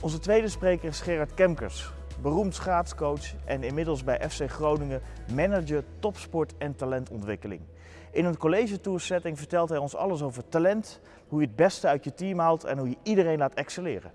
Onze tweede spreker is Gerard Kemkers, beroemd schaatscoach en inmiddels bij FC Groningen manager topsport en talentontwikkeling. In een college tour setting vertelt hij ons alles over talent, hoe je het beste uit je team haalt en hoe je iedereen laat excelleren.